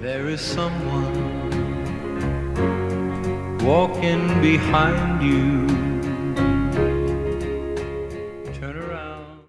There is someone walking behind you.